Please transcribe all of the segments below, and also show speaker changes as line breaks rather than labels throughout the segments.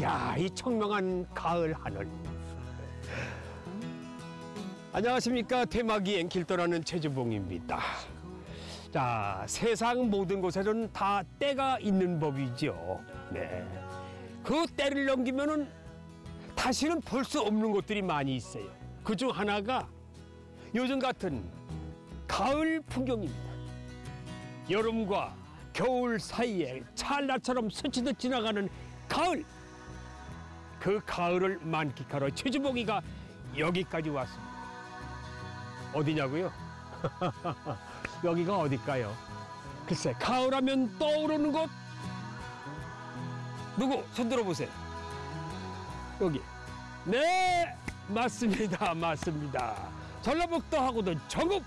야, 이 청명한 가을 하늘. 안녕하십니까. 테마기행 길 떠나는 최주봉입니다. 자, 세상 모든 곳에는 다 때가 있는 법이죠. 네. 그 때를 넘기면은 다시는 볼 수 없는 것들이 많이 있어요. 그 중 하나가 요즘 같은 가을 풍경입니다. 여름과 겨울 사이에 찰나처럼 스치듯 지나가는 가을. 그 가을을 만끽하러 최주봉이가 여기까지 왔습니다. 어디냐고요? 여기가 어딜까요? 글쎄, 가을하면 떠오르는 곳? 누구? 손 들어보세요. 여기. 네, 맞습니다. 맞습니다. 전라북도 하고도 정읍.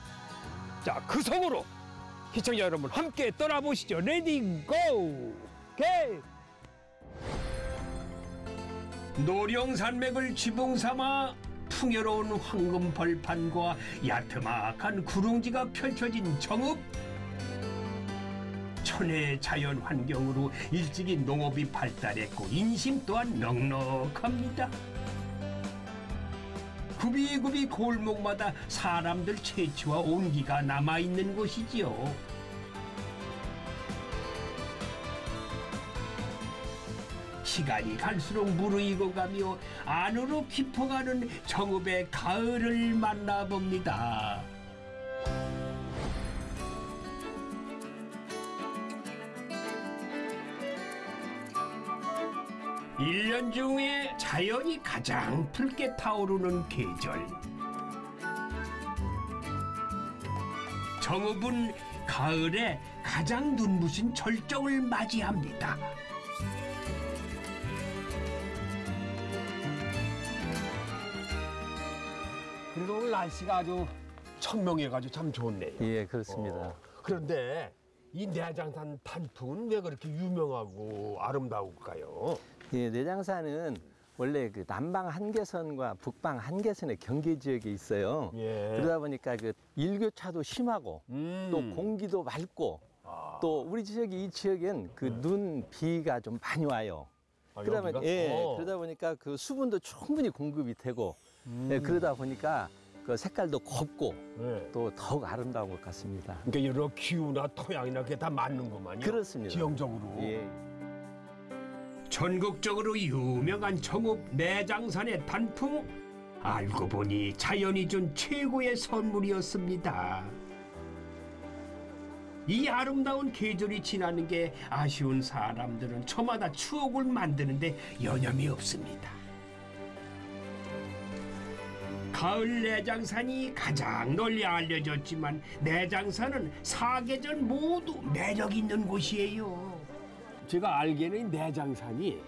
자, 그 성으로 시청자 여러분 함께 떠나보시죠. Ready go! 오케이! 노령산맥을 지붕 삼아 풍요로운 황금 벌판과 야트막한 구릉지가 펼쳐진 정읍 천혜의 자연 환경으로 일찍이 농업이 발달했고 인심 또한 넉넉합니다. 굽이굽이 골목마다 사람들 채취와 온기가 남아있는 곳이지요. 시간이 갈수록 무르익어 가며 안으로 깊어가는 정읍의 가을을 만나봅니다. 일년 중에 자연이 가장 붉게 타오르는 계절. 정읍은 가을에 가장 눈부신 절정을 맞이합니다. 그래도 오늘 날씨가 아주 청명해가지고 참 좋네요.
예, 그렇습니다.
어, 그런데 이 내장산 단풍은 왜 그렇게 유명하고 아름다울까요?
예, 내장산은 원래 그 남방 한계선과 북방 한계선의 경계 지역에 있어요.
예.
그러다 보니까 그 일교차도 심하고
음.
또 공기도 맑고
아.
또 우리 지역이 이 지역엔 그눈 비가 좀 많이 와요.
아?
보니 예,
어.
그러다 보니까 그 수분도 충분히 공급이 되고
음.
예, 그러다 보니까 그 색깔도 곱고
네.
또 더욱 아름다운 것 같습니다.
그러니까 여러 기후나 토양이나 그게 다 맞는구만요.
그렇습니다.
지형적으로.
예.
전국적으로 유명한 정읍 내장산의 단풍 알고 보니 자연이 준 최고의 선물이었습니다. 이 아름다운 계절이 지나는 게 아쉬운 사람들은 저마다 추억을 만드는데 여념이 없습니다. 가을 내장산이 가장 널리 알려졌지만 내장산은 사계절 모두 매력 있는 곳이에요. 제가 알기에는 내장산이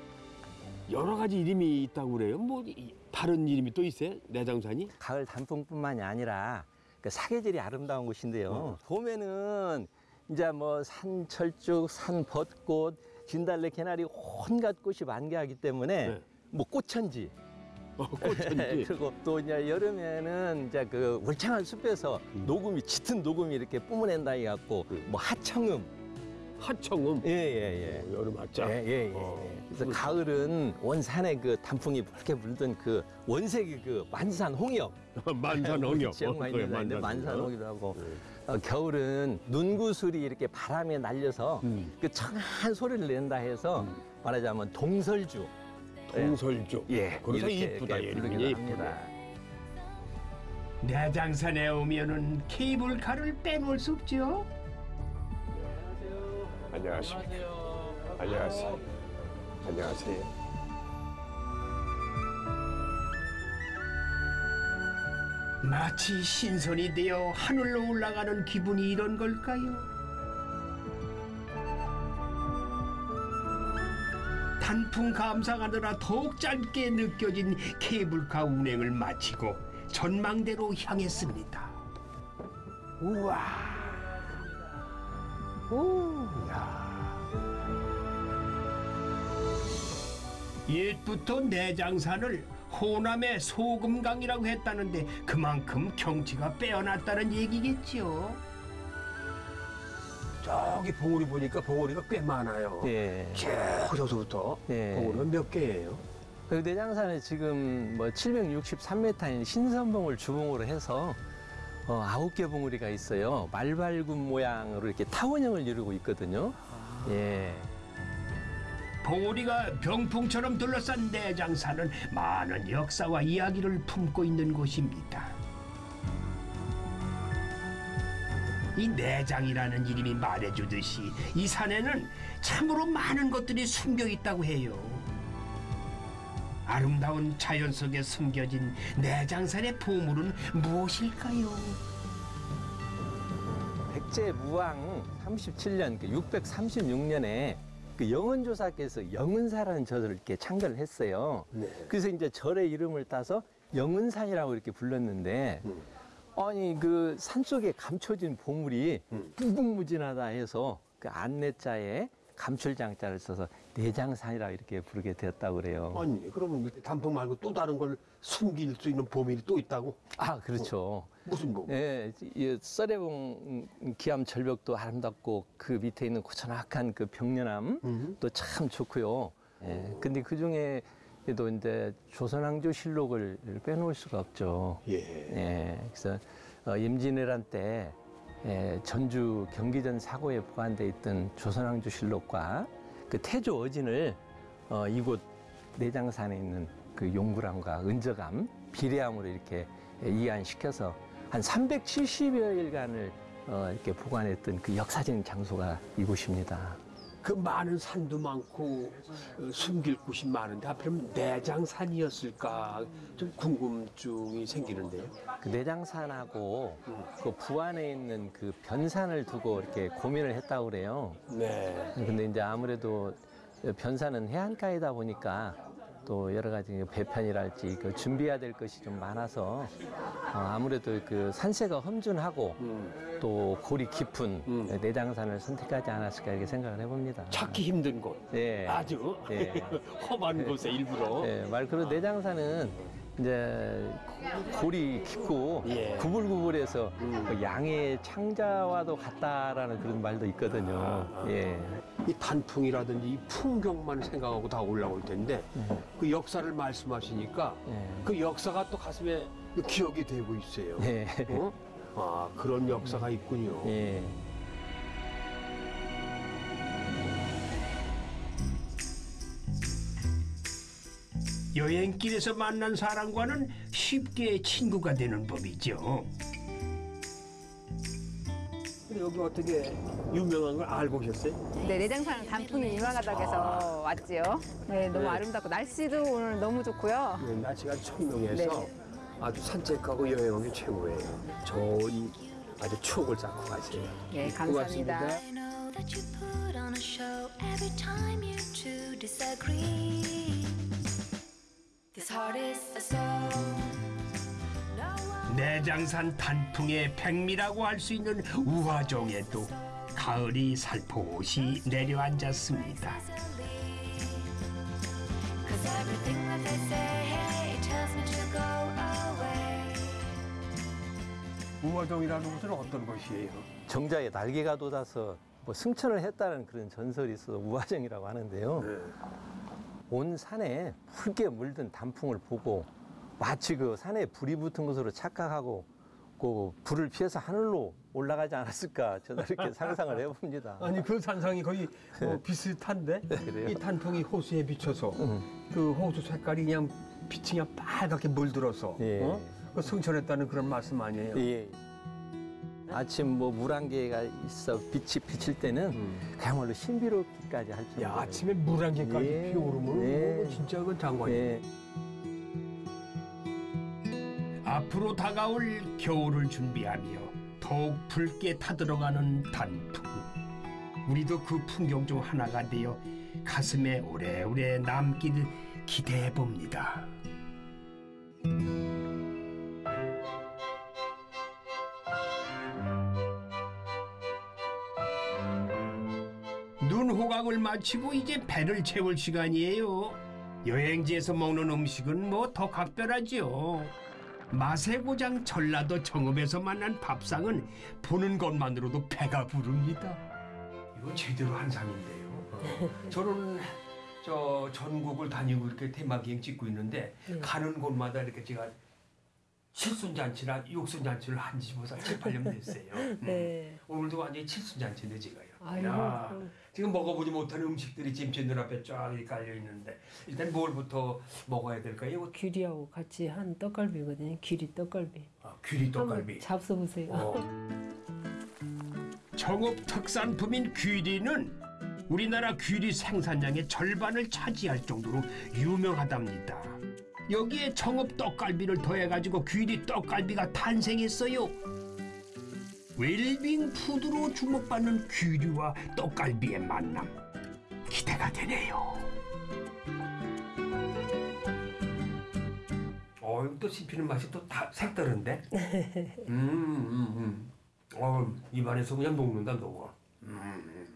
여러 가지 이름이 있다고 그래요. 뭐 이- 다른 이름이 또 있어요? 내장산이?
가을 단풍뿐만이 아니라 그 사계절이 아름다운 곳인데요. 봄에는 이제 뭐 산철쭉, 산벚꽃, 진달래, 개나리 온갖 꽃이 만개하기 때문에
네.
뭐 꽃천지.
어, 꽃천지.
그리고 또 이제 여름에는 이제 그 울창한 숲에서 녹음이 짙은 녹음이 이렇게 뿜어낸다 해갖고 뭐 하청음.
하청음.
예 예예.
어, 여름 하자.
예, 예, 예.
어.
그래서 가을은 원산의 그 단풍이 붉게 물든 그 원색의 그 만산 홍역.
만산 홍역.
지역만
어,
있는 데인데
만산
만산
홍역.
홍이라고.
네.
어, 겨울은 눈구슬이 이렇게 바람에 날려서
음.
그 청한 소리를 낸다 해서 말하자면 동설주.
동설주.
예,
그래서 이쁘다. 이름이 이쁘다. 내장산에 오면은 케이블카를 빼놓을 수 없죠. 안녕하십니까. 안녕하세요. 안녕하세요. 마치 신선이 되어 하늘로 올라가는 기분이 이런 걸까요? 단풍 감상하느라 더욱 짧게 느껴진 케이블카 운행을 마치고 전망대로 향했습니다. 우와. 오, 야. 옛부터 내장산을 호남의 소금강이라고 했다는데 그만큼 경치가 빼어났다는 얘기겠죠. 저기 봉우리 보니까 봉우리가 꽤 많아요.
예.
쭉 저서부터
예.
봉우리가 몇 개예요?
그 내장산에 지금 뭐 763m인 신선봉을 주봉으로 해서 어, 아홉 개 봉우리가 있어요. 말발굽 모양으로 이렇게 타원형을 이루고 있거든요. 예.
봉우리가 병풍처럼 둘러싼 내장산은 많은 역사와 이야기를 품고 있는 곳입니다. 이 내장이라는 이름이 말해주듯이 이 산에는 참으로 많은 것들이 숨겨 있다고 해요. 아름다운 자연 속에 숨겨진 내장산의 보물은 무엇일까요?
백제 무왕 37년 그 636년에 그 영은조사께서 영은사라는 절을 이렇게 창건을 했어요.
네.
그래서 이제 절의 이름을 따서 영은산이라고 이렇게 불렀는데 아니 그 산속에 감춰진 보물이
음.
무궁무진하다 해서 그 안내자에 감출장자를 써서 내장산이라고 이렇게 부르게 되었다고 그래요.
아니 그러면 단풍 말고 또 다른 걸 숨길 수 있는 보물이 또 있다고?
아 그렇죠.
무슨 보물?
예, 이 썰해봉 기암 절벽도 아름답고 그 밑에 있는 고즈넉한 그 벽련암
음.
또참 좋고요. 예, 근데 그 중에 도 이제 조선왕조 실록을 빼놓을 수가 없죠.
예.
예, 그래서 어, 임진왜란 때 예, 전주 경기전 사고에 보관돼 있던 조선왕조 실록과 그 태조 어진을 어, 이곳 내장산에 있는 그 용구람과 은저감, 비례함으로 이렇게 예, 이완시켜서 한 370여 일간을 어, 이렇게 보관했던 그 역사적인 장소가 이곳입니다.
그 많은 산도 많고 어, 숨길 곳이 많은데 하필이면 내장산이었을까 좀 궁금증이 생기는데요.
그 내장산하고 그 부안에 있는 그 변산을 두고 이렇게 고민을 했다고 그래요.
네.
근데 이제 아무래도 변산은 해안가이다 보니까 또 여러 가지 배편이랄지 그 준비해야 될 것이 좀 많아서 어, 아무래도 그 산세가 험준하고
음.
또 골이 깊은
음.
내장산을 선택하지 않았을까 이렇게 생각을 해봅니다.
찾기 힘든 곳.
예.
아주
예.
험한 곳에 일부러.
예, 말 그대로 내장산은 이제 골이 깊고
예.
구불구불해서
음.
그 양의 창자와도 같다라는 그런 말도 있거든요.
아, 아.
예.
이 단풍이라든지 이 풍경만 생각하고 다 올라올 텐데 그 역사를 말씀하시니까
예.
그 역사가 또 가슴에 기억이 되고 있어요.
예.
어? 아 그런 역사가 있군요.
예.
여행길에서 만난 사람과는 쉽게 친구가 되는 법이죠. 근데 여기 어떻게 유명한 걸 알고 오셨어요?
네, 내장산 단풍이 유명하다고 해서 왔지요. 네, 너무
네.
아름답고 날씨도 오늘 너무 좋고요.
네, 날씨가 청명해서
네.
아주 산책하고 여행하기 최고예요. 좋은 아주 추억을 쌓고 가세요.
네,
고맙습니다.
감사합니다.
Put
내장산 단풍의 백미라고 할 수 있는 우화종에도 가을이 살포시 내려앉았습니다.
easily. Cause everything that they say, hey, it tells me to go away.
우화종이라는 곳은 어떤 곳이에요?
정자에 날개가 돋아서 뭐 승천을 했다는 그런 전설이 있어서 우화정이라고 하는데요.
네.
온 산에 붉게 물든 단풍을 보고 마치 그 산에 불이 붙은 것으로 착각하고 그 불을 피해서 하늘로 올라가지 않았을까 저는 이렇게 상상을 해봅니다.
아니 그 산상이 거의 뭐 비슷한데? 이 단풍이 호수에 비쳐서
음.
그 호수 색깔이 그냥 빛이 그냥 빨갛게 물들어서
예.
어? 그 승천했다는 그런 말씀 아니에요?
예. 아침 뭐 물안개가 있어 빛이 비칠 때는 그야말로 신비롭기까지 할 정도로.
야 아침에 물 한 개까지
예.
피오르면
예.
뭐 진짜 그 장관이에요.
예.
앞으로 다가올 겨울을 준비하며 더욱 붉게 타들어가는 단풍. 우리도 그 풍경 중 하나가 되어 가슴에 오래오래 남길 기대해 봅니다. 눈 호강을 마치고 이제 배를 채울 시간이에요. 여행지에서 먹는 음식은 뭐 더 각별하지요. 맛의 고장 전라도 정읍에서 만난 밥상은 보는 것만으로도 배가 부릅니다. 이거 제대로 한 상인데요. 어. 저는 저 전국을 다니고 이렇게 테마기행 찍고 있는데
네.
가는 곳마다 이렇게 제가 칠순잔치나 육순잔치를 한지 벌써 7, 8년 됐어요. 음.
네.
오늘도 완전히 칠순잔치인데 제가요.
아이고,
야. 지금 먹어보지 못한 음식들이 지금 제 눈앞에 쫙 깔려 있는데 일단 뭘부터 먹어야 될까요?
귀리하고 같이 한 떡갈비거든요. 귀리 떡갈비.
아, 귀리 떡갈비.
잡숴보세요.
어. 정읍 특산품인 귀리는 우리나라 귀리 생산량의 절반을 차지할 정도로 유명하답니다. 여기에 정읍 떡갈비를 더해가지고 귀리 떡갈비가 탄생했어요. 웰빙 푸드로 주목받는 귀리와 떡갈비의 만남 기대가 되네요. 어, 또 씹히는 맛이 또 다 색다른데? 음, 음, 음. 어, 입안에서 그냥 녹는다, 녹아. 음.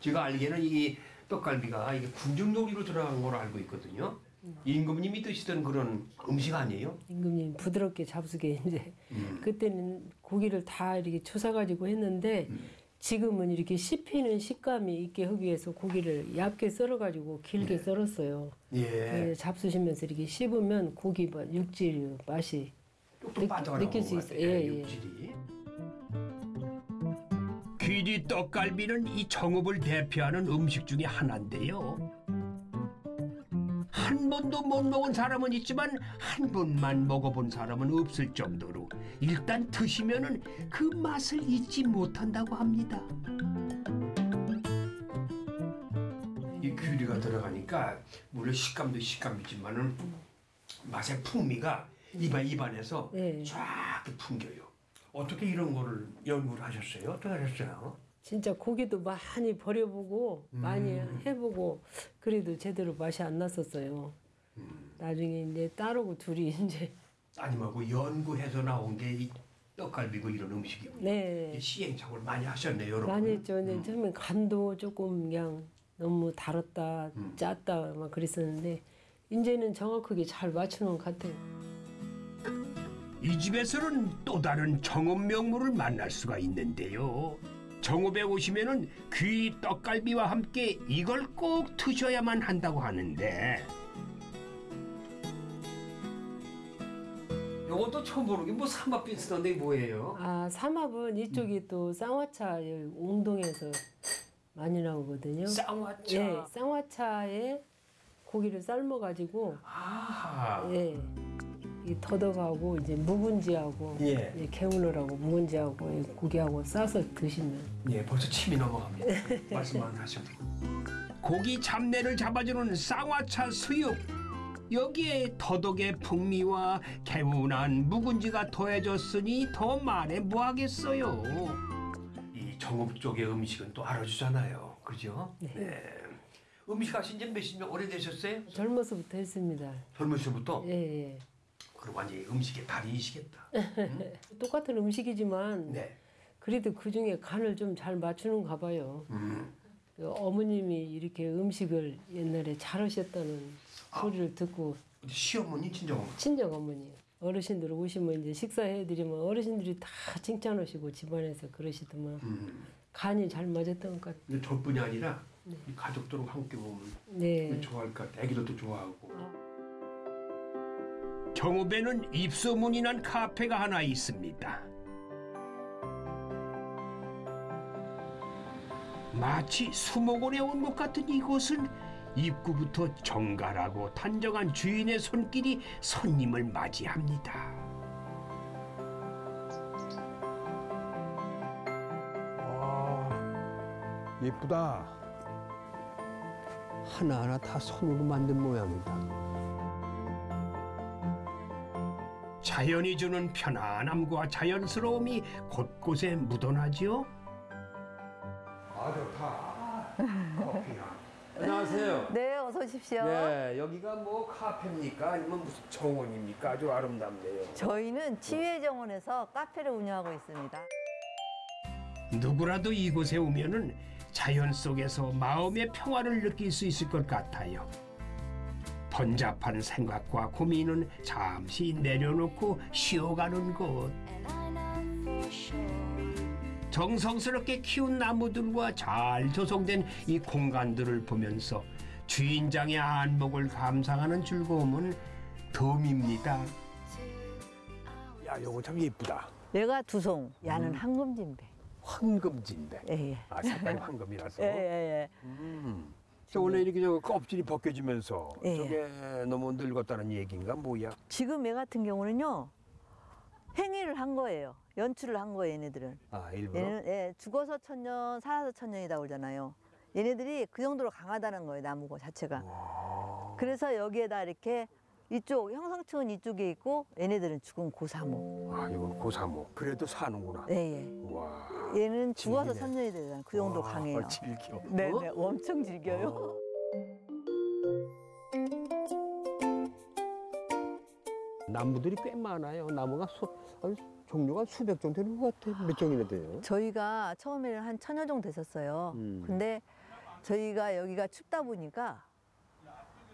제가 알기에는 이 떡갈비가 이게 궁중요리로 들어간 걸로 알고 있거든요. 임금님 이 드시던 그런 음식 아니에요?
임금님 부드럽게 잡수게 이제
음.
그때는 고기를 다 이렇게 초사 가지고 했는데
음.
지금은 이렇게 씹히는 식감이 있게 하기 위해서 고기를 얇게 썰어가지고 길게
네.
썰었어요.
예.
예, 잡수시면서 이렇게 씹으면 고기 맛, 육질 맛이 느- 느낄
수것
있어요. 예, 예.
육질이. 귀리 떡갈비는 이 정읍을 대표하는 음식 중에 하나인데요. 한 번도 못 먹은 사람은 있지만 한 번만 먹어본 사람은 없을 정도로 일단 드시면은 그 맛을 잊지 못한다고 합니다. 이 귀리가 들어가니까 물론 식감도 식감이지만은 맛의 풍미가 입안 입안에서
네.
쫙 풍겨요. 어떻게 이런 거를 연구를 하셨어요? 어떻게 하셨어요?
진짜 고기도 많이 버려보고 많이
음.
해보고 그래도 제대로 맛이 안 났었어요.
음.
나중에 이제 딸하고 둘이 이제
아니면 연구해서 나온 게 이 떡갈비고 이런 음식이군요.
네
시행착오를 많이 하셨네요, 여러분.
많이 했죠.
음.
처음에 간도 조금 그냥 너무 달았다,
음.
짰다 막 그랬었는데 이제는 정확하게 잘 맞추는 것 같아요.
이 집에서는 또 다른 정읍 명물을 만날 수가 있는데요. 정읍에 오시면은 귀 떡갈비와 함께 이걸 꼭 드셔야만 한다고 하는데. 요것도 처음 보는 게 뭐 삼밥 비슷한데 뭐예요?
아 삼합은 이쪽이 또 쌍화차 옹동에서 많이 나오거든요.
쌍화차.
예, 쌍화차에 고기를 삶아가지고
아.
예, 이 더덕하고 이제 묵은지하고
예.
예, 개운을하고 묵은지하고 이 고기하고 싸서 드시면
예, 벌써 침이 넘어갑니다. 말씀만 하셔도. 고기 잡내를 잡아주는 쌍화차 수육. 여기에 더덕의 풍미와 개운한 묵은지가 더해졌으니 더 말해 뭐하겠어요. 이 정읍 쪽의 음식은 또 알아주잖아요. 그죠? 네. 음식 하신 지 몇십 년 오래되셨어요?
젊어서부터 했습니다.
젊으시부터?
예, 예.
그럼 완전히 음식의 달인이시겠다.
똑같은 음식이지만
네.
그래도 그 중에 간을 좀 잘 맞추는가 봐요.
음.
그 어머님이 이렇게 음식을 옛날에 잘 하셨다는 소리를 듣고
시어머니, 친정어머니.
친정 어머니 어르신들 오시면 이제 식사해드리면 어르신들이 다 칭찬하시고 집안에서 그러시더만
음.
간이 잘 맞았던 것 같아요.
근데 저뿐이 아니라 이 가족들하고 함께 보면
네.
좋아할 것 같아. 애기들도 좋아하고. 정읍에는 입소문이 난 카페가 하나 있습니다. 마치 수목원에 온 것 같은 이곳은 입구부터 정갈하고 단정한 주인의 손길이 손님을 맞이합니다.
아, 예쁘다.
하나하나 다 손으로 만든 모양이다. 자연이 주는 편안함과 자연스러움이 곳곳에 묻어나죠. 아 좋다. 커피야. 안녕하세요.
네, 어서 오십시오.
네, 여기가 뭐 카페입니까? 아니면 무슨 정원입니까? 아주 아름답네요.
저희는 치유정원에서 카페를 운영하고 있습니다.
누구라도 이곳에 오면은 자연 속에서 마음의 평화를 느낄 수 있을 것 같아요. 번잡한 생각과 고민은 잠시 내려놓고 쉬어가는 곳. 정성스럽게 키운 나무들과 잘 조성된 이 공간들을 보면서 주인장의 안목을 감상하는 즐거움은 덤입니다. 야, 요거 참 예쁘다.
얘가 두송, 야는 황금진배.
황금진배.
예, 예.
아, 색깔이 황금이라서.
예, 예, 예.
저 원래 이렇게 저 껍질이 벗겨지면서
예.
저게 너무 늙었다는 얘기인가 뭐야?
지금 얘 같은 경우는요, 행위를 한 거예요. 연출을 한 거예요, 얘네들은.
아, 일부러.
얘는 예, 죽어서 천년, 살아서 천년이다 그러잖아요. 얘네들이 그 정도로 강하다는 거예요, 나무가 자체가. 그래서 여기에다 이렇게 이쪽 형성층은 이쪽에 있고 얘네들은 죽은 고사모.
아, 이건 고사모. 그래도 사는구나.
예, 예.
와.
얘는 죽어서
질기네.
천년이 되잖아요. 그 정도
와,
강해요.
질겨.
네,
어?
네, 엄청 즐겨요.
나무들이 꽤 많아요. 나무가 수, 아니, 종류가 수백 종 되는 것 같아. 몇 종이나 돼요?
저희가 처음에는 한 천여 종 됐었어요.
음.
근데 저희가 여기가 춥다 보니까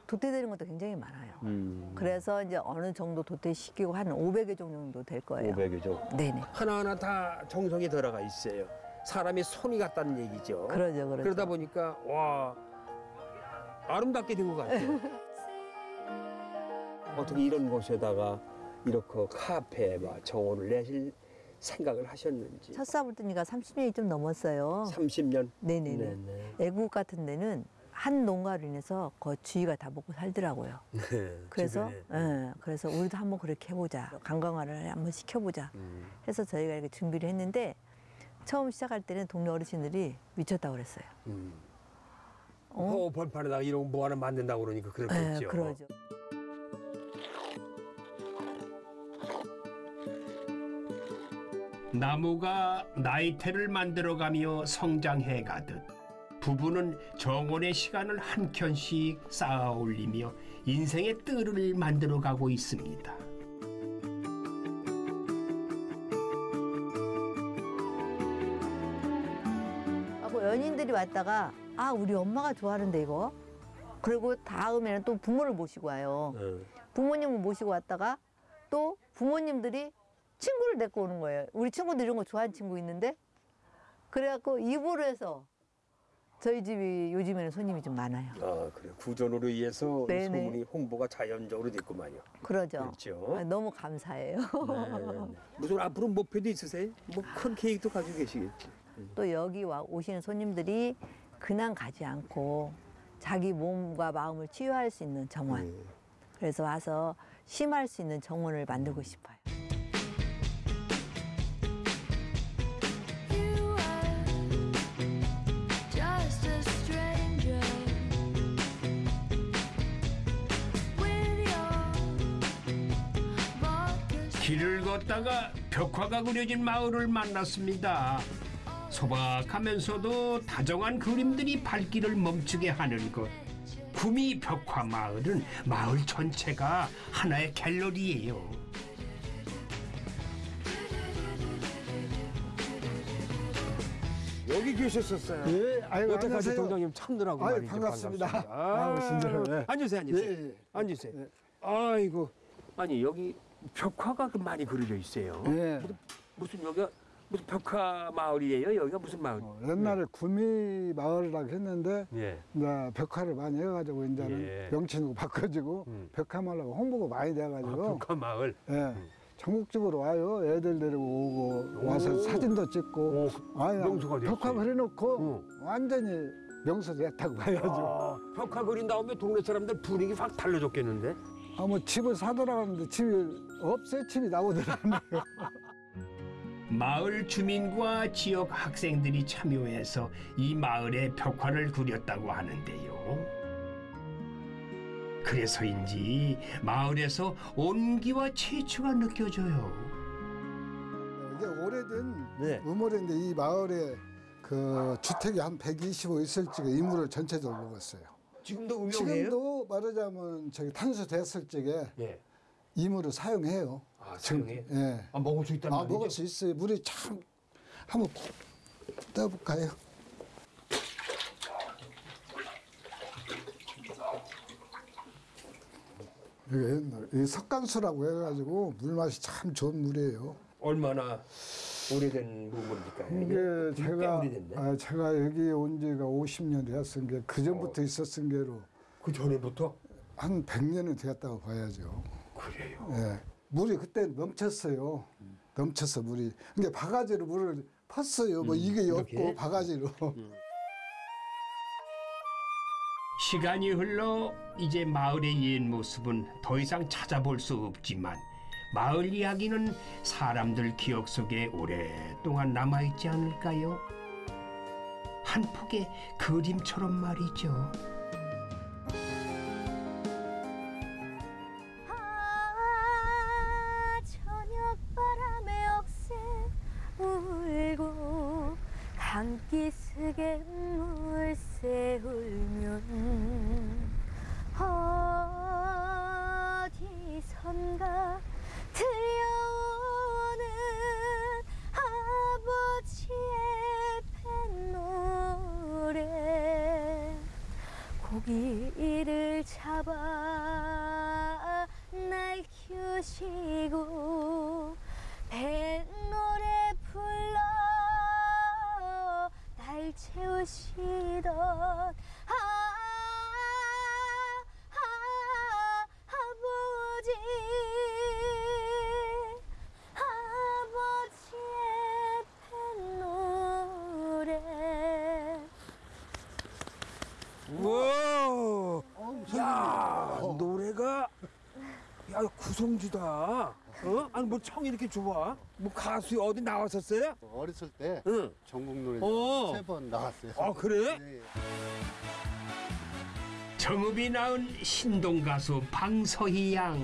도태되는 것도 굉장히 많아요.
음.
그래서 이제 어느 정도 도태시키고 한 500여 종 정도 될 거예요.
500여 종.
네네.
하나하나 다 정성이 들어가 있어요. 사람이 손이 갔다는 얘기죠.
그러죠, 그러죠.
그러다 보니까 와 아름답게 된 것 같아요. 어떻게 이런 곳에다가 이렇게 카페 막 정원을 내실 생각을 하셨는지.
첫 사부뜨니가 30년이 좀 넘었어요.
30년.
네네네.
네네.
애국 같은 데는 한 농가로 인해서 거의 주위가 다 먹고 살더라고요.
네,
그래서
주변에.
예, 그래서 우리도 한번 그렇게 해보자. 관광화를 한번 시켜보자.
음.
해서 저희가 이렇게 준비를 했는데 처음 시작할 때는 동네 어르신들이 미쳤다고 그랬어요.
음.
어?
어, 벌판에다가 이런 거뭐 하나 만든다고 그러니까
예,
그렇겠죠.
그러죠.
나무가 나이테를 만들어가며 성장해 가듯 부부는 정원의 시간을 한 켠씩 쌓아 올리며 인생의 뜰을 만들어 가고 있습니다.
하고 연인들이 왔다가 아 우리 엄마가 좋아하는데 이거. 그리고 다음에는 또 부모를 모시고 와요.
어.
부모님을 모시고 왔다가 또 부모님들이 친구를 데리고 오는 거예요. 우리 친구들 이런 거 좋아하는 친구 있는데 그래갖고 입으로 해서 저희 집이 요즘에는 손님이 좀 많아요.
아 그래 구전으로 의해서 이
네네.
소문이 홍보가 자연적으로 됐구만요.
그러죠.
그렇죠.
아, 너무 감사해요.
네. 무슨 앞으로 목표도 있으세요? 뭐 큰 계획도 가지고 계시겠지.
또 여기 와 오시는 손님들이 그냥 가지 않고 자기 몸과 마음을 치유할 수 있는 정원.
음.
그래서 와서 심할 수 있는 정원을 만들고 싶어요.
길을 걷다가 벽화가 그려진 마을을 만났습니다. 소박하면서도 다정한 그림들이 발길을 멈추게 하는 것. 구미 벽화 마을은 마을 전체가 하나의 갤러리예요. 여기 계셨었어요.
예, 아이고,
여태까지
안녕하세요.
동장님 참느라고
아유,
말이죠.
반갑습니다.
반갑습니다.
아유, 진짜로, 예.
앉으세요, 앉으세요.
예, 예.
앉으세요.
예.
아이고. 아니 여기 벽화가 그 많이 그려져 있어요.
예.
무슨, 무슨 여기가 무슨 벽화 마을이에요? 여기가 무슨 마을?
어, 옛날에 구미 마을이라고 했는데
예.
이제 벽화를 많이 해가지고 이제는
예.
명칭으로 바꿔지고
음.
벽화 마을하고 홍보가 많이
아,
돼가지고
벽화 마을.
예. 전국적으로 와요. 애들 데리고 오고 와서 사진도 찍고
오,
와요.
명소가.
벽화 그려놓고
응.
완전히 명소 됐다고 봐야죠.
아, 벽화 그린 다음에 동네 사람들 분위기 확 달라졌겠는데?
아, 뭐 집을 사들어가는데 집이 없어요. 집이 나오더라고요.
마을 주민과 지역 학생들이 참여해서 이 마을에 벽화를 그렸다고 하는데요. 그래서인지 마을에서 온기와 채취가 느껴져요.
이게 오래된
네.
우물인데 이 마을에 그 주택이 한 125 있을지가 이물을 전체적으로 먹었어요.
지금도
지금도 말하자면 저기 탄소 됐을 적에
예.
이물을 사용해요.
아,
지금,
사용해요?
예.
아, 먹을 수 있다는
아,
말이죠?
먹을 수 있어요. 물이 참 한번 떠볼까요? 이게 이 석간수라고 해가지고 물 맛이 참 좋은 물이에요.
얼마나 오래된 부분일까요?
이게
꽤
제가. 아, 제가 여기 온 지가 50년 됐은 게 그 전부터 있었은 게로
그 전에부터
한 100년은 되었다고 봐야죠.
그래요.
예. 물이 그때 넘쳤어요. 넘쳐서 물이. 근데 바가지로 물을 팠어요. 뭐 이게
이렇게?
없고 바가지로.
시간이 흘러 이제 마을의 옛 모습은 더 이상 찾아볼 수 없지만 마을 이야기는 사람들 기억 속에 오랫동안 남아있지 않을까요? 한 폭의 그림처럼 말이죠.
아 저녁 바람에 물새 울면 키우시고
야 구성주다. 어? 아니 뭐 청이 이렇게 좋아? 뭐 가수 어디 나왔었어요?
어렸을 때
응.
전국 노래
어.
세번 나갔어요.
아 그래?
네.
정읍이 낳은 신동 가수 방서희 양.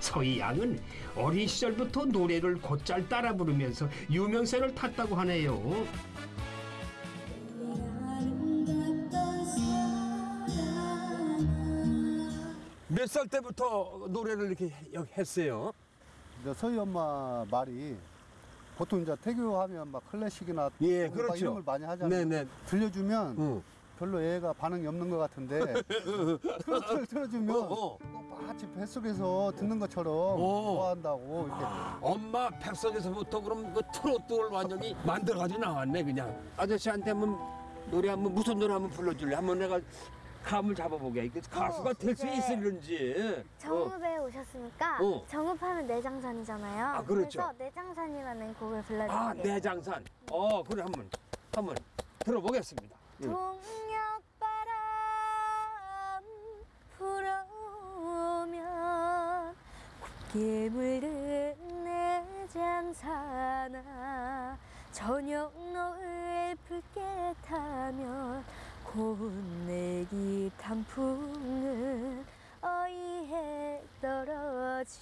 서희 양은 어린 시절부터 노래를 곧잘 따라 부르면서 유명세를 탔다고 하네요.
때부터 노래를 이렇게 해- 했어요?
근데 서희 엄마 말이 보통 이제 태교하면 막 클래식이나
예,
막
그렇죠.
이런 걸 많이 하잖아요.
네네.
들려주면
응.
별로 애가 반응이 없는 것 같은데 트로트를 틀어주면
어, 어.
꼭 마치 뱃속에서 듣는 것처럼
어.
좋아한다고 이렇게
엄마 뱃속에서부터 그럼 그 트로트를 완전히 만들어가지고 나왔네 그냥. 아저씨한테 한번 노래 한번 무슨 노래 한번 불러줄래? 한번 내가 감을 잡아보게. 이게 가수가 될수
네.
있을는지. 어.
정읍에 오셨으니까
어.
정읍하면 내장산이잖아요.
아, 그렇죠.
래서 내장산이라는 곡을 불러드릴게요.
아 내장산. 어 그래 한번 한번 들어보겠습니다. 응.
동력바람 불어오면 곱게 물든 내장산아 저녁 노을 붉게 타면 고운 내기 단풍은 어이해 떨어지나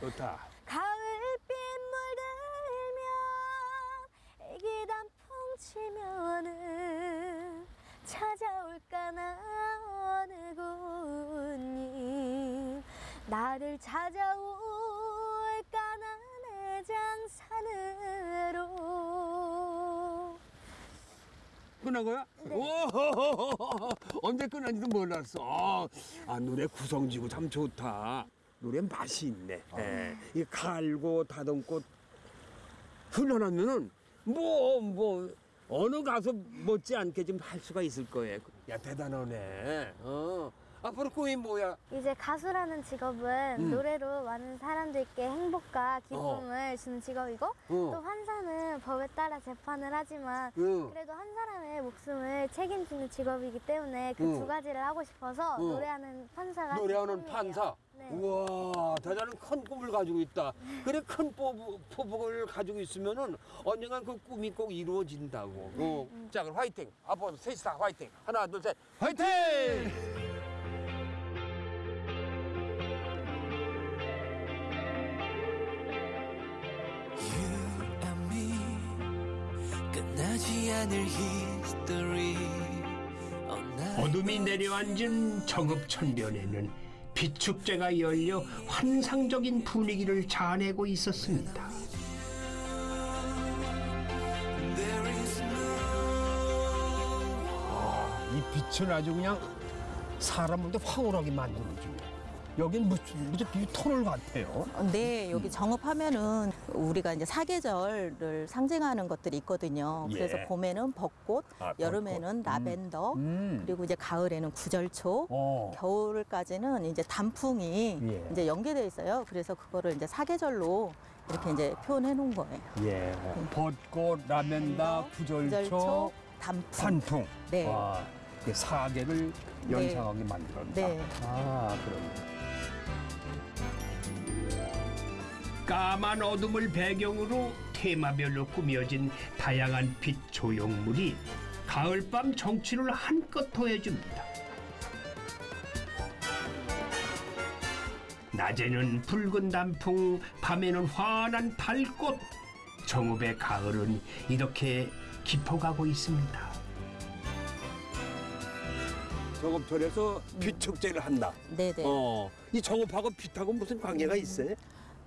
좋다.
가을빛 물들면 애기 단풍 치면은 찾아올까나 어느 곳님 나를 찾아올까나 내장산으
끝난 거야? 오, 언제 끝난지도 몰랐어. 아, 아, 노래 구성지고 참 좋다. 노래 맛이 있네. 예. 이 갈고 다듬고 훈련하면은 뭐, 뭐, 어느 가수 못지않게 좀 할 수가 있을 거예요. 야, 대단하네. 어. 앞으로 꿈이 뭐야?
이제 가수라는 직업은
음.
노래로 많은 사람들께 행복과 기쁨을 주는 직업이고 또
어.
환사는 법에 따라 재판을 하지만
응.
그래도 한 사람의 목숨을 책임지는 직업이기 때문에 그
응.
두 가지를 하고 싶어서
응.
노래하는 판사가
노래하는. 판사.
네.
우와, 대단한 큰 꿈을 가지고 있다. 그래 큰 포부, 포부를 가지고 있으면은 언젠간 그 꿈이 꼭 이루어진다고. 어. 자, 그럼 화이팅. 앞으로 셋이 다 화이팅. 하나, 둘, 셋. 화이팅!
어둠이 내려앉은 정읍천변에는 비축제가 열려 환상적인 분위기를 자아내고 있었습니다. 이 빛은 아주 그냥 사람을 황홀하게 만들어줍니다.
여긴 이 터널 같아요.
네, 여기 정읍하면은 우리가 이제 사계절을 상징하는 것들이 있거든요. 그래서
예.
봄에는 벚꽃,
아,
여름에는 라벤더,
음.
그리고 이제 가을에는 구절초,
어.
겨울까지는 이제 단풍이
예.
이제 연계되어 있어요. 그래서 그거를 이제 사계절로 이렇게 이제 표현해 놓은 거예요.
예. 벚꽃, 라멘다, 구절초,
구절초, 단풍.
산풍.
네.
와, 사계를 연상하게 만들었다.
네.
아, 그럼.
까만 어둠을 배경으로 테마별로 꾸며진 다양한 빛 조형물이 가을밤 정취를 한껏 더해줍니다. 낮에는 붉은 단풍, 밤에는 환한 달꽃. 정읍의 가을은 이렇게 깊어가고 있습니다.
정읍촌에서 빛 축제를 한다.
네, 네.
어, 이 정읍하고 빛하고 무슨 관계가 있어요?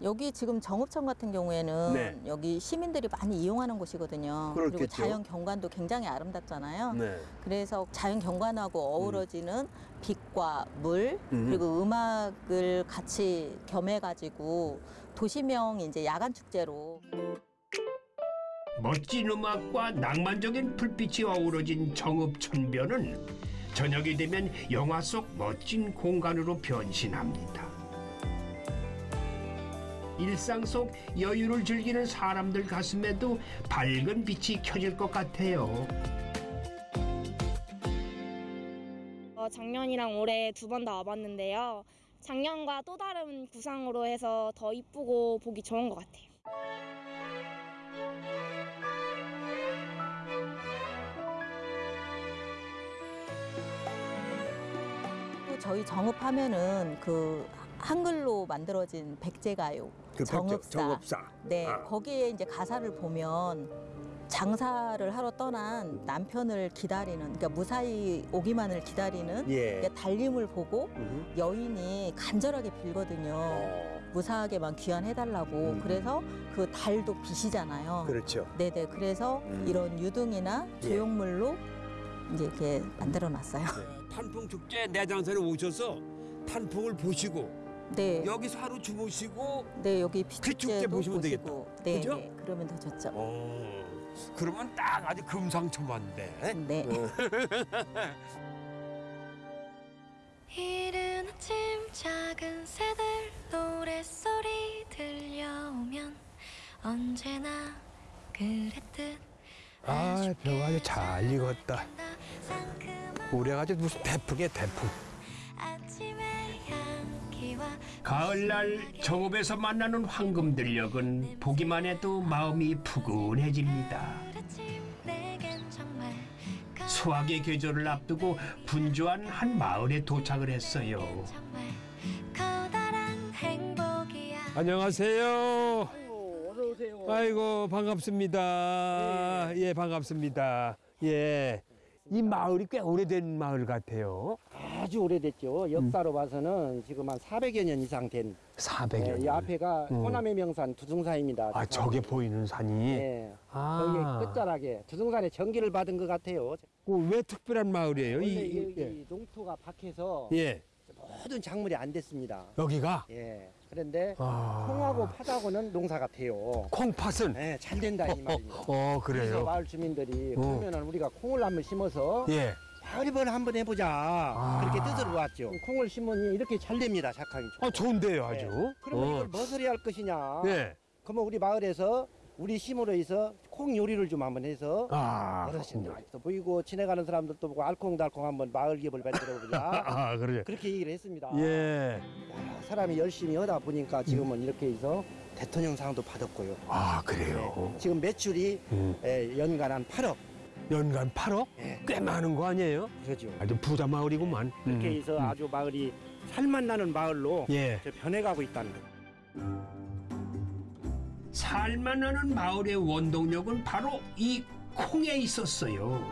여기 지금 정읍천 같은 경우에는
네.
여기 시민들이 많이 이용하는 곳이거든요. 그리고
그렇겠죠.
자연 경관도 굉장히 아름답잖아요.
네.
그래서 자연 경관하고 어우러지는 빛과 물
음.
그리고 음악을 같이 겸해 가지고 도시명 이제 야간 축제로
멋진 음악과 낭만적인 불빛이 어우러진 정읍천변은 저녁이 되면 영화 속 멋진 공간으로 변신합니다. 일상 속 여유를 즐기는 사람들 가슴에도 밝은 빛이 켜질 것 같아요.
어, 작년이랑 올해 두 번 다 와봤는데요. 작년과 또 다른 구상으로 해서 더 이쁘고 보기 좋은 것 같아요.
또 저희 정읍하면은 그 한글로 만들어진 백제가요
그 백제-
정읍사.
정읍사.
네,
아.
거기에 이제 가사를 보면 장사를 하러 떠난 남편을 기다리는, 그러니까 무사히 오기만을 기다리는
예.
그러니까 달림을 보고
음.
여인이 간절하게 빌거든요.
어,
무사하게만 귀환해달라고.
음.
그래서 그 달도 빛이잖아요.
그렇죠.
네네. 그래서
음.
이런 유등이나
예.
조형물로 이제 이렇게 만들어 놨어요.
탄풍 축제 내장산에 오셔서 탄풍을 보시고
네.
여기서 하루 주무시고
네, 여기 빛축제도
보시면
보시고.
되겠다.
네,
그죠?
네. 그러면 더 좋죠.
어, 그러면 딱 아주 금상첨화인데.
네.
이른 아침 작은 새들 노랫소리 들려오면 언제나 그랬듯
아, 아주 잘 익었다. 올해가 아주 무슨 대풍이야, 대풍.
가을날 정읍에서 만나는 황금들녘은 보기만 해도 마음이 푸근해집니다. 수확의 계절을 앞두고 분주한 한 마을에 도착을 했어요.
안녕하세요. 아이고 반갑습니다. 예 반갑습니다. 예. 이 마을이 꽤 오래된 마을 같아요.
아주 오래됐죠. 역사로 봐서는 지금 한 400여 년 이상 된.
400여 년.
이 앞에가
음.
호남의 명산 두둥산입니다.
아 저게 보이는 산이.
네.
아.
거기에 끝자락에 두둥산에 전기를 받은 것 같아요.
그 왜 특별한 마을이에요?
원래
이, 이-
여기
예.
농토가 박해서
예.
모든 작물이 안 됐습니다.
여기가
예. 그런데
아.
콩하고 팥하고는 농사가 돼요.
콩팥은
네, 잘 된다 이 말입니다.
어
그래서
그래요.
마을 주민들이
어.
그러면은 우리가 콩을 한번 심어서
예.
마을이번 한번 해보자
아.
그렇게 뜻으로 왔죠. 콩을 심으니 이렇게 잘 됩니다. 작황이.
아 좋은데요 아주.
네. 그러면
어.
이걸 무엇을 해야 할 것이냐?
예.
그러면 우리 마을에서 우리 심으로 해서 콩 요리를 좀 한번 해서
아.
어르신들도 보이고 지나가는 사람들도 보고 알콩달콩 한번 마을 기업을 만들어 보자.
아 그래.
그렇게 얘기를 했습니다.
예.
야, 사람이 열심히 하다 보니까 지금은 이렇게 해서 대통령상도 받았고요.
아 그래요.
지금 매출이
음.
에, 연간 한 8억.
연간 8억?
예.
꽤 많은 거 아니에요?
그러죠.
아주 부자 마을이구만.
그렇게
음,
해서
음.
아주 마을이 살맛 나는 마을로
예.
저 변해가고 있다는 거예요.
살만하는 마을의 원동력은 바로 이 콩에 있었어요.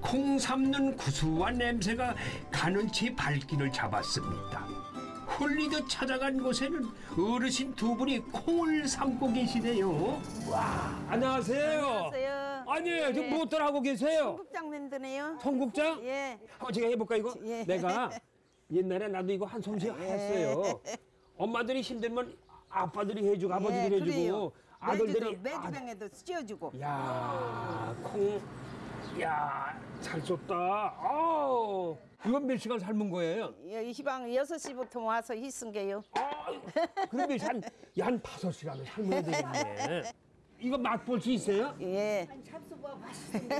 콩 삶는 구수한 냄새가 가는 제 발길을 잡았습니다. 홀리듯 찾아간 곳에는 어르신 두 분이 콩을 삶고 계시네요.
안녕하세요.
안녕하세요.
아니 지금 무엇들 하고 계세요?
청국장 만드네요.
청국장?
예.
한번 제가 해볼까 이거?
예.
내가 옛날에 나도 이거 한 솜씨 했어요. 엄마들이 힘들면 아빠들이 해주고 아버지들이
예,
해주고
그래요.
아들들이
매주병에도 씌워주고.
야, 콩, 야, 잘 썼다. 아우, 이건 몇 시간 삶은 거예요?
예, 이 시방 6시부터 와서 희쓴 게요.
그럼 몇 시간, 야, 한 다섯 시간을 삶아야 되겠네. 이거 맛볼 수 있어요?
예.
잡수가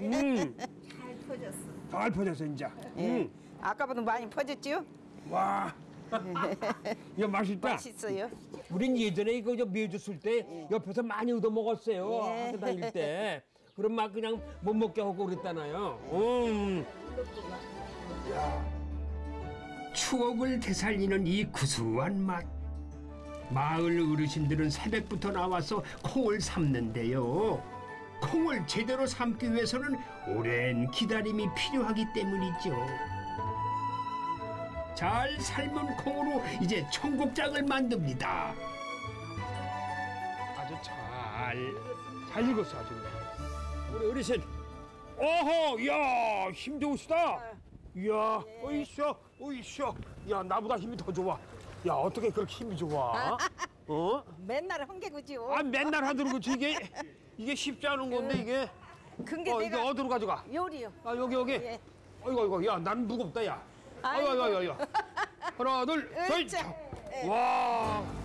음,
잘 퍼졌어.
잘 퍼졌어, 이제.
예.
음,
아까보다 많이 퍼졌죠?
와. 이거 맛있다.
맛있어요.
우린 예전에 이거 저 매주 쓸때 옆에서 많이 얻어 먹었어요.
예.
학교 다닐 때. 그럼 막 그냥 못 먹게 하고 그랬잖아요. 음.
추억을 되살리는 이 구수한 맛. 마을 어르신들은 새벽부터 나와서 콩을 삶는데요. 콩을 제대로 삶기 위해서는 오랜 기다림이 필요하기 때문이죠. 잘 삶은 콩으로 이제 청국장을 만듭니다.
아주 잘, 잘 익었어, 아주. 우리 어르신. 어허, 야, 힘 좋으시다. 이야, 어이쇼, 어이쇼. 야, 나보다 힘이 더 좋아. 야, 어떻게 그렇게 힘이 좋아? 어?
맨날 한개구지요.
아, 맨날 하도록 그렇지. 이게, 이게 쉽지 않은 건데, 이게.
근게
어, 이게
내가
어디로 가져가?
요리요.
아, 여기, 여기.
예.
어이구, 어이구, 야, 난 무겁다, 야. 아이고, 아이고, 아이고, 아이고. 하나, 둘, 셋.
으쌰. 예.
와.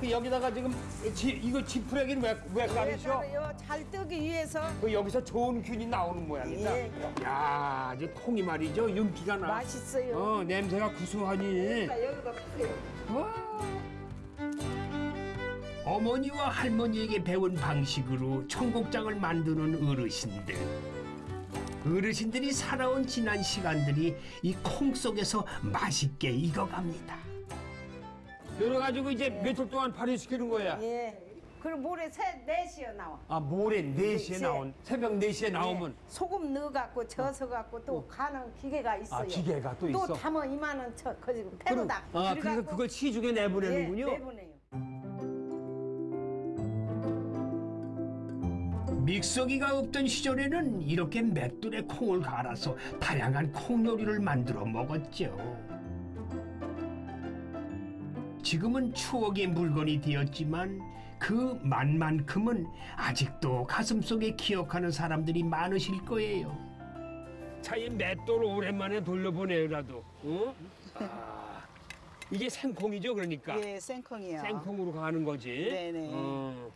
그 여기다가 지금 지, 이거 지푸레기는 왜, 왜 깔으셔?
요잘 뜨기 위해서
그 여기서 좋은 균이 나오는 모양이다.
예.
야, 이제 콩이 말이죠. 윤기가 나.
맛있어요.
어, 냄새가 구수하니.
그러니까 여기다 푸세요.
어머니와 할머니에게 배운 방식으로 청국장을 만드는 어르신들. 어르신들이 살아온 지난 시간들이 이 콩 속에서 맛있게 익어갑니다.
그래가지고 이제 며칠 동안 발효시키는 거야.
예. 그리고 모레 새 4시에 나와.
아, 모레 4시에
네.
나온, 새벽 4시에 나오면.
예. 소금 넣어갖고 져서갖고 또 가는 기계가 있어요.
아, 기계가 또 있어?
또 담아 이만한 저 거기 패로다.
아, 그래서 그걸 시중에 내보내는군요.
예, 내보내요.
믹서기가 없던 시절에는 이렇게 맷돌에 콩을 갈아서 다양한 콩 요리를 만들어 먹었죠. 지금은 추억의 물건이 되었지만 그 맛만큼은 아직도 가슴속에 기억하는 사람들이 많으실 거예요.
차에 맷돌 오랜만에 돌려보내라도. 어? 아, 이게 생콩이죠, 그러니까.
예, 생콩이요.
생콩으로 가는 거지.
네네.
어.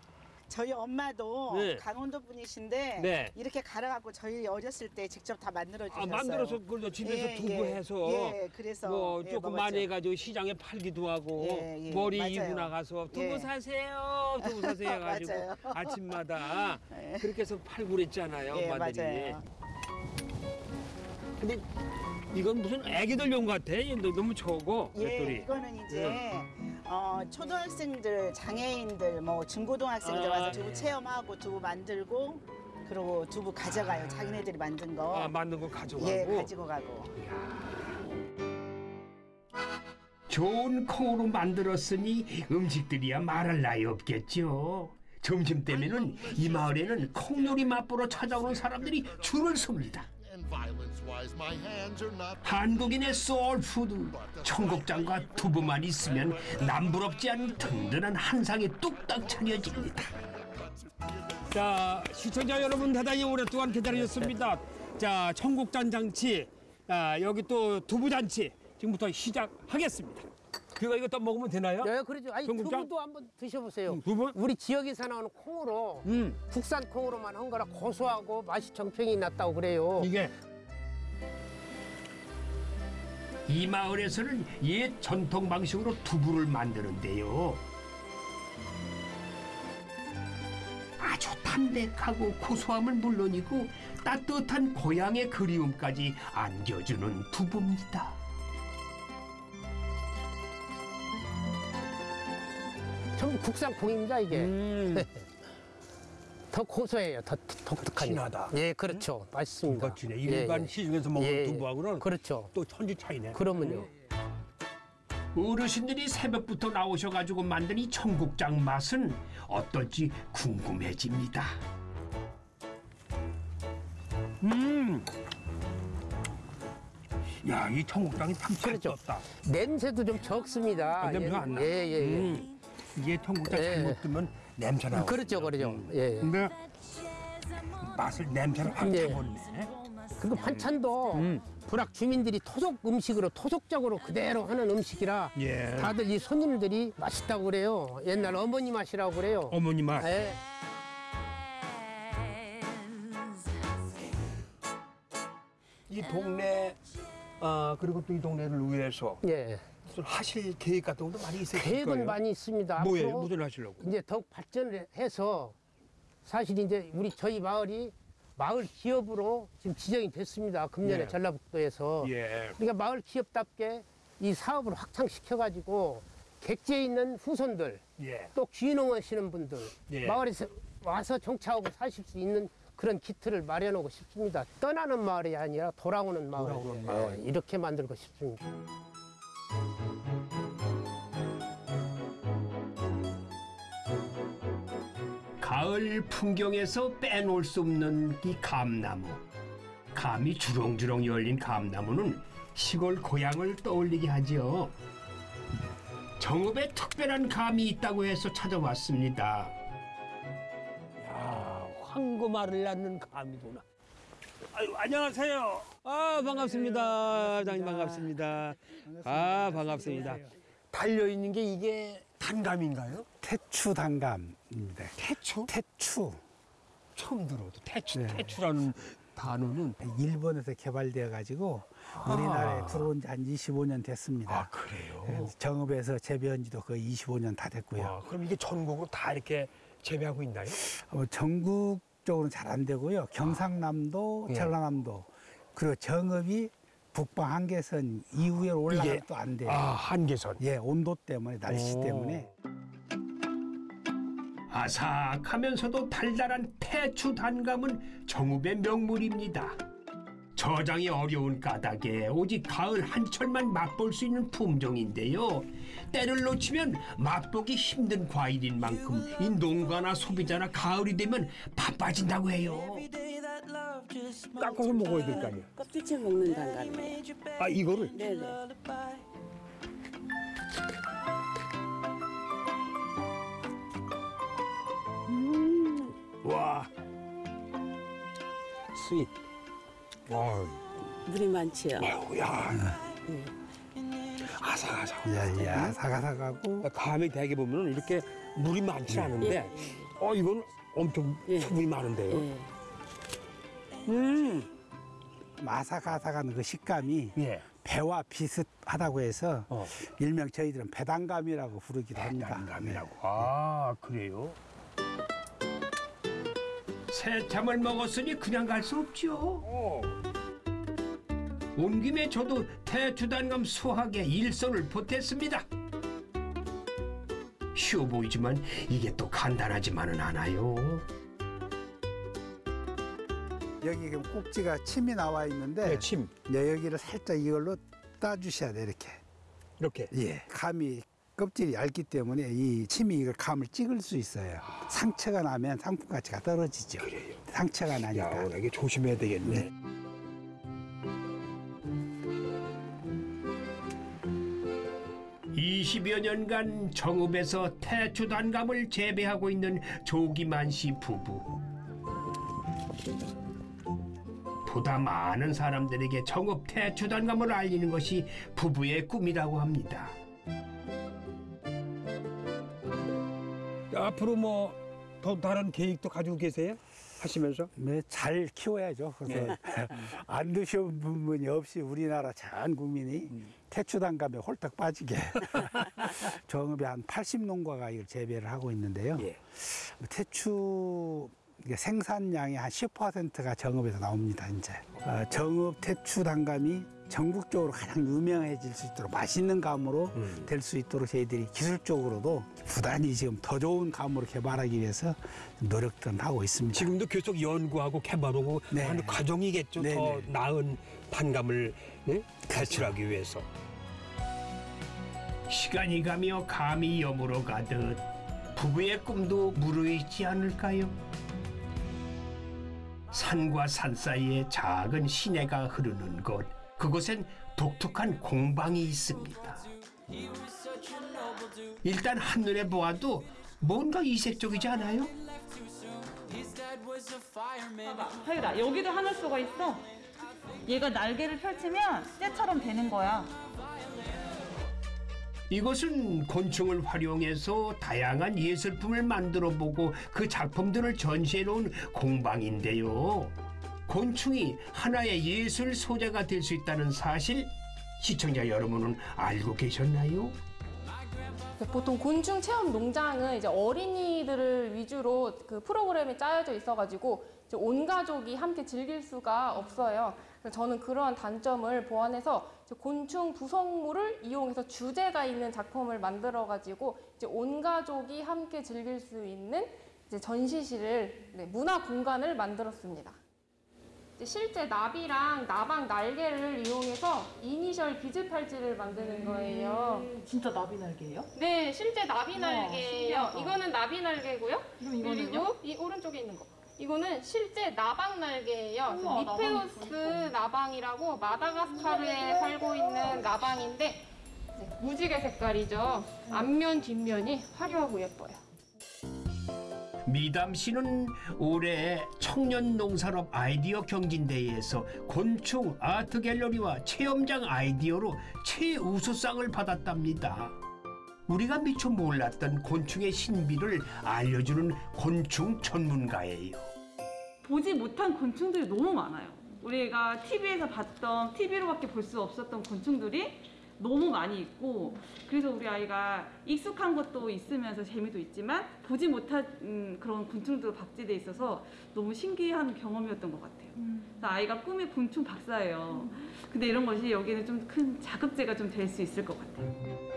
저희 엄마도
네.
강원도 분이신데
네.
이렇게 갈아갖고 저희 어렸을 때 직접 다 만들어 주셨어요.
아, 만들어서 그걸 집에서
예,
두부해서
예, 그래서
뭐
예,
조금
먹었죠.
많이 해가지고 시장에 팔기도 하고
예, 예,
머리
맞아요.
이고 나가서 두부
예.
사세요 두부 사세요 해가지고
맞아요.
아침마다
예.
그렇게 해서 팔고 그랬잖아요
예,
엄마들이
맞아요.
근데 이건 무슨 애기들 용 같아 얘도 너무 적어
예,
맷돌이
이거는 이제
예.
어, 초등학생들, 장애인들, 뭐 중고등학생들
아,
와서 두부
예.
체험하고 두부 만들고 그리고 두부 가져가요. 자기네들이 만든 거.
아 만든 거 가져가고
예, 가지고 가고.
좋은 콩으로 만들었으니 음식들이야 말할 나위 없겠죠. 점심 때면은 이 마을에는 콩요리 맛보러 찾아오는 사람들이 줄을 섭니다. 한국인의 soul food. 청국장과 두부만 있으면 남부럽지 않은 든든한 한상이 뚝딱 차려집니다.
자 시청자 여러분 대단히 오랫동안 기다리셨습니다. 자 청국장 잔치 아, 여기 또 두부 잔치 지금부터 시작하겠습니다 그거 이거 또 먹으면 되나요?
네, 그렇죠. 아니
청국장?
두부도 한번 드셔보세요.
두부?
우리 지역에서 나오는 콩으로
음.
국산 콩으로만 한 거라 고소하고 맛이 정평이 났다고 그래요.
이게
이 마을에서는 옛 전통 방식으로 두부를 만드는데요. 아주 담백하고 고소함은 물론이고 따뜻한 고향의 그리움까지 안겨주는 두부입니다.
전부 국산 콩입니다 이게.
음.
더 고소해요. 더 독특하니.
진하다.
예, 그렇죠. 맛있습니다.
진해. 일반 시중에서 먹는 두부하고는
그렇죠.
또 천지 차이네.
그러면요.
어르신들이 새벽부터 나오셔가지고 만든 이 청국장 맛은 어떨지 궁금해집니다. 음. 야, 이 청국장이 참 그렇죠.
냄새도 좀 적습니다.
아, 냄새가 안 나.
예, 예, 예.
음. 이게 청국장
예.
잘못 뜨면 냄새 나고.
그렇죠, 그렇죠. 예.
근데 맛을 냄새를 확
예.
잡았네.
그리고 반찬도
음.
불악 주민들이 토속 음식으로 토속적으로 그대로 하는 음식이라
예.
다들 이 손님들이 맛있다고 그래요. 옛날 어머니 맛이라고 그래요.
어머니 맛.
예.
이 동네 아 그리고 또 이 동네를 위해서
예.
무슨 하실 계획 같은 것도 많이 있으실
계획은
거예요.
많이 있습니다.
뭐예요? 무슨 하시려고?
이제 더욱 발전을 해서 사실 이제 우리 저희 마을이 마을 기업으로 지금 지정이 됐습니다. 금년에
예.
전라북도에서.
예.
그러니까 마을 기업답게 이 사업을 확장시켜 가지고 객지에 있는 후손들
예.
또 귀농하시는 분들
예.
마을에서 와서 정착하고 사실 수 있는 그런 기틀을 마련하고 싶습니다. 떠나는 마을이 아니라 돌아오는 마을.
돌아오는
예,
마을.
이렇게 만들고 싶습니다.
가을 풍경에서 빼놓을 수 없는 이 감나무. 감이 주렁주렁 열린 감나무는 시골 고향을 떠올리게 하지요. 정읍에 특별한 감이 있다고 해서 찾아왔습니다.
야, 황금알을 낳는 감이구나. 아유, 안녕하세요. 아, 반갑습니다. 장님 반갑습니다. 아, 반갑습니다. 달려 있는 게 이게 단감인가요?
태추 단감입니다.
태추?
태추.
처음 들어도 태추, 태추라는 단어는
일본에서 개발되어 가지고 우리나라에 들어온 지 한 25년 됐습니다.
아, 그래요?
네, 정읍에서 재배한 지도 거의 25년 다 됐고요.
아, 그럼 이게 전국으로 다 이렇게 재배하고 있나요?
어, 전국 적으로는 잘 안 되고요. 경상남도,
예.
전라남도 그리고 정읍이 북방 한계선 이후에 올라가면 또 안 돼요.
아, 한계선.
예, 온도 때문에 날씨
오.
때문에
아삭하면서도 달달한 태추 단감은 정읍의 명물입니다. 저장이 어려운 까닭에 오직 가을 한철만 맛볼 수 있는 품종인데요. 때를 놓치면 맛보기 힘든 과일인 만큼 이 농가나 소비자나 가을이 되면 바빠진다고 해요.
깎아서 먹어야 될 거 아니에요?
껍질째 먹는 단감이에요.
아, 이거를?
네네.
와. Sweet. 와.
물이 많지요.
아유, 야. 아삭아삭.
예, 예, 아삭아삭하고
감이 되게 보면 이렇게 물이 많지 않은데, 어, 이건 엄청 수분이 많은데요.
음. 아삭아삭한 그 식감이
예.
배와 비슷하다고 해서 일명 저희들은 배단감이라고 부르기도 합니다.
배단감이라고. 아, 그래요? 새참을 먹었으니 그냥 갈 수 없죠. 온 김에 저도 태주단감 수확에 일손을 보탰습니다. 쉬워 보이지만 이게 또 간단하지만은 않아요.
여기 지금 꼭지가 침이 나와 있는데
네, 침.
네, 여기를 살짝 이걸로 따주셔야 돼 이렇게.
이렇게?
예. 감이 껍질이 얇기 때문에 이 침이 이걸 감을 찍을 수 있어요. 상처가 나면 상품 가치가 떨어지죠. 그래요. 상처가 나니까.
야, 워낙에 조심해야 되겠네.
네. 20여 년간 정읍에서 태초단감을 재배하고 있는 조기만 씨 부부. 보다 많은 사람들에게 정읍 태초단감을 알리는 것이 부부의 꿈이라고 합니다.
앞으로 뭐 더 다른 계획도 가지고 계세요? 하시면서?
네, 잘 키워야죠. 그래서 안 드셔본 분이 없이 우리나라 전 국민이 태추단감에 홀딱 빠지게 정읍에 한 80 농가가 이걸 재배를 하고 있는데요. 태추 이게 생산량의 한 10%가 정읍에서 나옵니다. 이제 어, 정읍 태추 단감이 전국적으로 가장 유명해질 수 있도록 맛있는 감으로 될수 있도록 저희들이 기술적으로도 부단히 지금 더 좋은 감으로 개발하기 위해서 노력들은 하고 있습니다.
지금도 계속 연구하고 개발하고 하는 과정이겠죠.
네,
더
네.
나은 단감을 네? 배출하기 위해서.
시간이 가며 감이 여물어 가듯 부부의 꿈도 무르익지 않을까요? 산과 산 사이에 작은 시내가 흐르는 곳. 그곳엔 독특한 공방이 있습니다. 일단 한눈에 보아도 뭔가 이색적이지 않아요?
봐봐, 하율아 여기도 하늘소가 있어. 얘가 날개를 펼치면 쇠처럼 되는 거야.
이것은 곤충을 활용해서 다양한 예술품을 만들어 보고 그 작품들을 전시해 놓은 공방인데요. 곤충이 하나의 예술 소재가 될 수 있다는 사실 시청자 여러분은 알고 계셨나요?
보통 곤충 체험 농장은 이제 어린이들을 위주로 그 프로그램이 짜여져 있어가지고 온 가족이 함께 즐길 수가 없어요. 저는 그러한 단점을 보완해서 곤충 구성물을 이용해서 주제가 있는 작품을 만들어가지고 이제 온 가족이 함께 즐길 수 있는 이제 전시실을 네, 문화 공간을 만들었습니다. 실제 나비랑 나방 날개를 이용해서 이니셜 비즈 팔찌를 만드는 거예요.
진짜 나비 날개예요?
네, 실제 나비 날개예요. 이거는 나비 날개고요. 그리고 이 오른쪽에 있는 거. 이거는 실제 나방 날개예요.
우와,
미페우스 나방이라고 마다가스카르에 살고 있는 나방인데 무지개 색깔이죠. 앞면 뒷면이 화려하고 예뻐요.
미담 씨는 올해 청년 농산업 아이디어 경진대회에서 곤충 아트 갤러리와 체험장 아이디어로 최우수상을 받았답니다. 우리가 미처 몰랐던 곤충의 신비를 알려주는 곤충 전문가예요.
보지 못한 곤충들이 너무 많아요. 우리가 TV에서 봤던 TV로밖에 볼 수 없었던 곤충들이 너무 많이 있고 그래서 우리 아이가 익숙한 것도 있으면서 재미도 있지만 보지 못한 음, 그런 곤충도 박제돼 있어서 너무 신기한 경험이었던 것 같아요. 그래서 아이가 꿈이 곤충 박사예요. 근데 이런 것이 여기는 좀 큰 자극제가 좀 될 수 있을 것 같아요.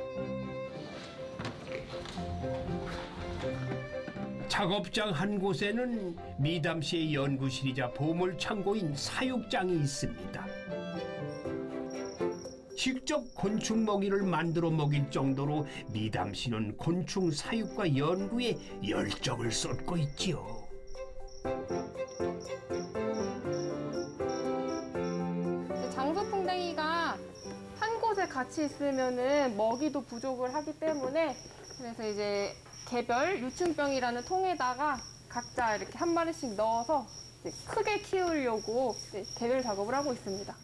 작업장 한 곳에는 미담 씨의 연구실이자 보물 창고인 사육장이 있습니다. 직접 곤충 먹이를 만들어 먹일 정도로 미담 씨는 곤충 사육과 연구에 열정을 쏟고 있지요.
장수풍뎅이가 한 곳에 같이 있으면은 먹이도 부족을 하기 때문에 그래서 이제 개별 유충병이라는 통에다가 각자 이렇게 한 마리씩 넣어서 크게 키우려고 개별 작업을 하고 있습니다.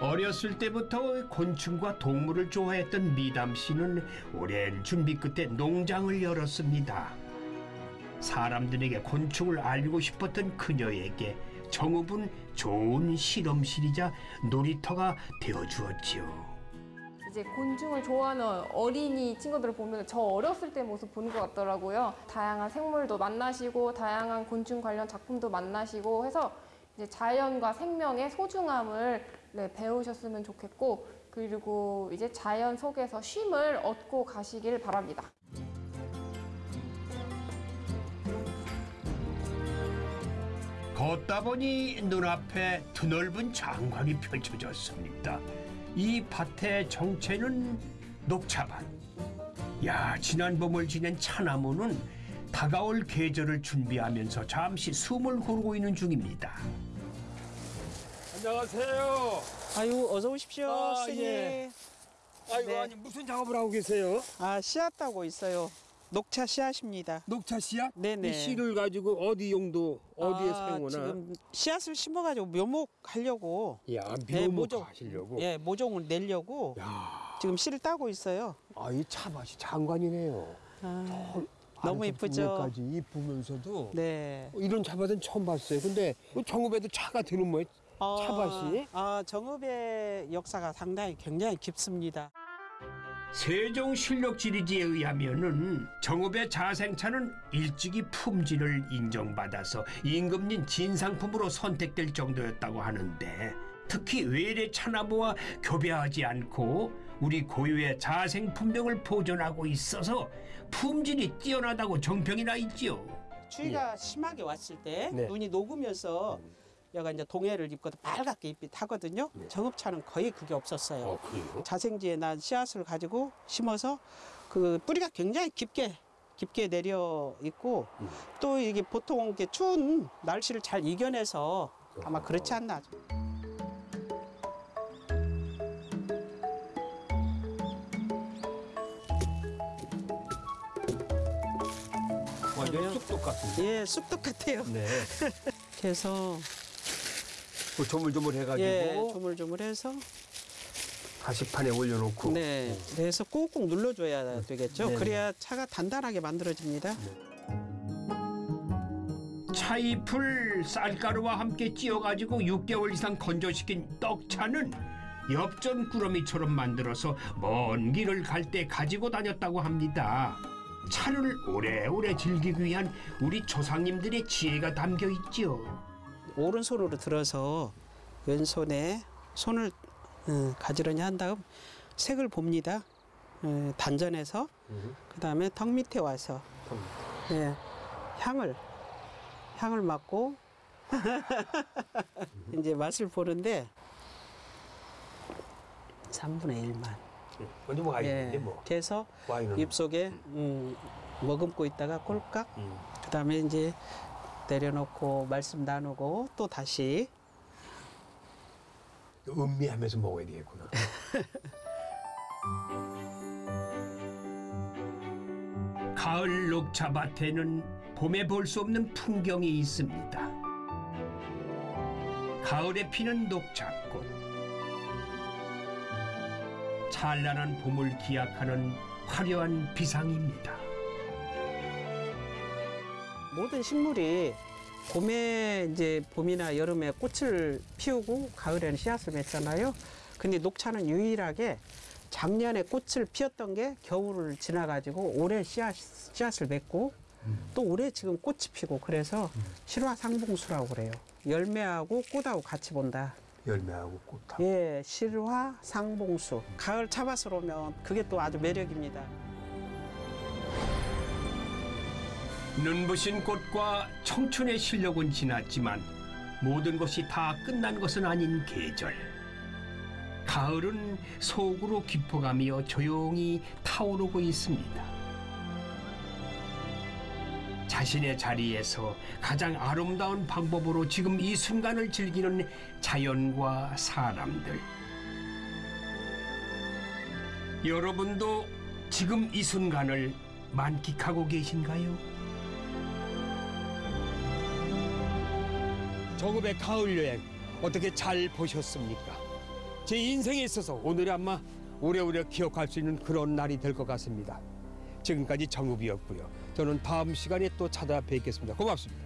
어렸을 때부터 곤충과 동물을 좋아했던 미담 씨는 오랜 준비 끝에 농장을 열었습니다. 사람들에게 곤충을 알리고 싶었던 그녀에게 정읍은 좋은 실험실이자 놀이터가 되어주었지요.
이제 곤충을 좋아하는 어린이 친구들을 보면 저 어렸을 때 모습 보는 것 같더라고요. 다양한 생물도 만나시고 다양한 곤충 관련 작품도 만나시고 해서 이제 자연과 생명의 소중함을 네, 배우셨으면 좋겠고 그리고 이제 자연 속에서 쉼을 얻고 가시길 바랍니다.
걷다 보니 눈앞에 드넓은 장관이 펼쳐졌습니다. 이 밭의 정체는 녹차밭. 야, 지난 봄을 지낸 차나무는 다가올 계절을 준비하면서 잠시 숨을 고르고 있는 중입니다.
안녕하세요.
아유 어서 오십시오
아,
선생님.
예. 아이고
네.
아니 무슨 작업을 하고 계세요?
아 씨앗 따고 있어요. 녹차 씨앗입니다.
녹차 씨앗?
네네.
이 씨를 가지고 어디 용도 어디에
아,
사용하나?
지금 씨앗을 심어가지고 묘목 하려고.
야
네,
묘목
모종.
하시려고.
예 모종을 내려고 지금 씨를 따고 있어요.
아이 차밭이 장관이네요.
아,
저
너무 이쁘죠.
이쁘면서도
네.
이런 차밭은 처음 봤어요. 근데 정읍에도 차가 되는 뭐예요?
아,
차밭이?
아 정읍의 역사가 상당히 굉장히 깊습니다.
세종 실록지리지에 의하면은 정읍의 자생차는 일찍이 품질을 인정받아서 임금님 진상품으로 선택될 정도였다고 하는데 특히 외래 차나무와 교배하지 않고 우리 고유의 자생 품종을 보존하고 있어서 품질이 뛰어나다고 정평이 나 있지요.
추위가 심하게 왔을 때
네.
눈이 녹으면서 여가 이제 동해를 입고 빨갛게 잎이 타거든요. 정읍차는 거의 그게 없었어요. 자생지에 난 씨앗을 가지고 심어서 그 뿌리가 굉장히 깊게 깊게 내려 있고 또 이게 보통 이렇게 추운 날씨를 잘 이겨내서 아마 그렇지 않나.
완전 쑥떡 같은데.
예, 쑥떡 같아요.
네.
그래서
그 조물조물 해가지고
예, 조물조물해서
가시판에 올려놓고.
네, 그래서 꾹꾹 눌러줘야 되겠죠.
네네.
그래야 차가 단단하게 만들어집니다.
차잎을 쌀가루와 함께 찧어가지고 6개월 이상 건조시킨 떡차는 엽전 꾸러미처럼 만들어서 먼 길을 갈 때 가지고 다녔다고 합니다. 차를 오래오래 즐기기 위한 우리 조상님들의 지혜가 담겨 있죠.
오른손으로 들어서 왼손에 손을 어, 가지런히 한 다음 색을 봅니다. 어, 단전해서. 그 다음에 턱 밑에 와서. 예, 향을 향을 맡고 이제 맛을 보는데 3분의 1만.
먼저 뭐 와인인데 뭐.
그래서
와인은?
입속에 음, 머금고 있다가 꼴깍. 그 다음에 이제 내려놓고 말씀 나누고 또 다시
음미하면서 먹어야 되겠구나.
가을 녹차밭에는 봄에 볼 수 없는 풍경이 있습니다. 가을에 피는 녹차꽃. 찬란한 봄을 기약하는 화려한 비상입니다.
모든 식물이 봄에 이제 봄이나 여름에 꽃을 피우고 가을에는 씨앗을 맺잖아요. 근데 녹차는 유일하게 작년에 꽃을 피웠던 게 겨울을 지나가지고 올해 씨앗, 씨앗을 맺고 또 올해 지금 꽃이 피고 그래서 실화상봉수라고 그래요. 열매하고 꽃하고 같이 본다.
열매하고 꽃하고.
예, 실화 상봉수. 가을 차밭으로 오면 그게 또 아주 매력입니다.
눈부신 꽃과 청춘의 실력은 지났지만 모든 것이 다 끝난 것은 아닌 계절. 가을은 속으로 깊어가며 조용히 타오르고 있습니다. 자신의 자리에서 가장 아름다운 방법으로 지금 이 순간을 즐기는 자연과 사람들. 여러분도 지금 이 순간을 만끽하고 계신가요?
정읍의 가을 여행 어떻게 잘 보셨습니까? 제 인생에 있어서 오늘이 아마 오래오래 기억할 수 있는 그런 날이 될 것 같습니다. 지금까지 정읍이었고요. 저는 다음 시간에 또 찾아뵙겠습니다. 고맙습니다.